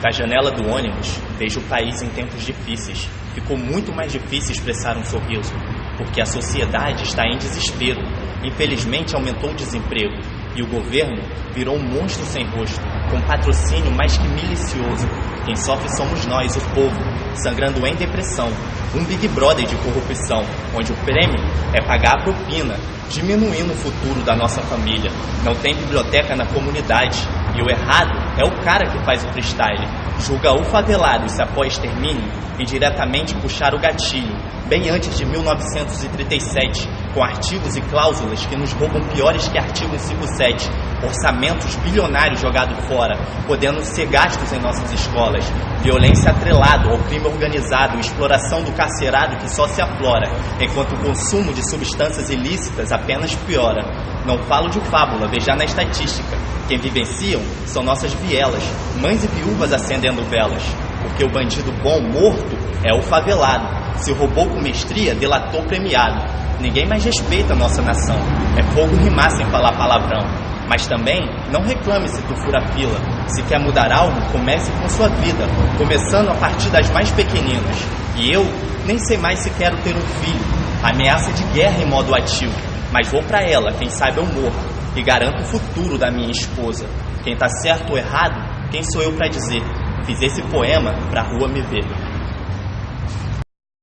Da janela do ônibus, vejo o país em tempos difíceis. Ficou muito mais difícil expressar um sorriso, porque a sociedade está em desespero. Infelizmente, aumentou o desemprego e o governo virou um monstro sem rosto, com patrocínio mais que milicioso. Quem sofre somos nós, o povo, sangrando em depressão. Um Big Brother de corrupção, onde o prêmio é pagar a propina, diminuindo o futuro da nossa família. Não tem biblioteca na comunidade. E o errado é o cara que faz o freestyle. Julga o favelado se após extermínio e diretamente puxar o gatilho, bem antes de 1937, com artigos e cláusulas que nos roubam piores que artigo 57, orçamentos bilionários jogados fora, podendo ser gastos em nossas escolas, violência atrelada ao crime organizado, exploração do carcerado que só se aflora, enquanto o consumo de substâncias ilícitas apenas piora. Não falo de fábula, veja na estatística. Quem vivenciam são nossas vielas, mães e viúvas acendendo velas, porque o bandido bom morto é o favelado. Se roubou com mestria, delatou premiado. Ninguém mais respeita a nossa nação. É fogo rimar sem falar palavrão. Mas também não reclame se tu fura fila. Se quer mudar algo, comece com sua vida, começando a partir das mais pequeninas. E eu nem sei mais se quero ter um filho. Ameaça de guerra em modo ativo. Mas vou para ela, quem sabe eu morro. E garanto o futuro da minha esposa. Quem tá certo ou errado, quem sou eu para dizer? Fiz esse poema pra rua me ver.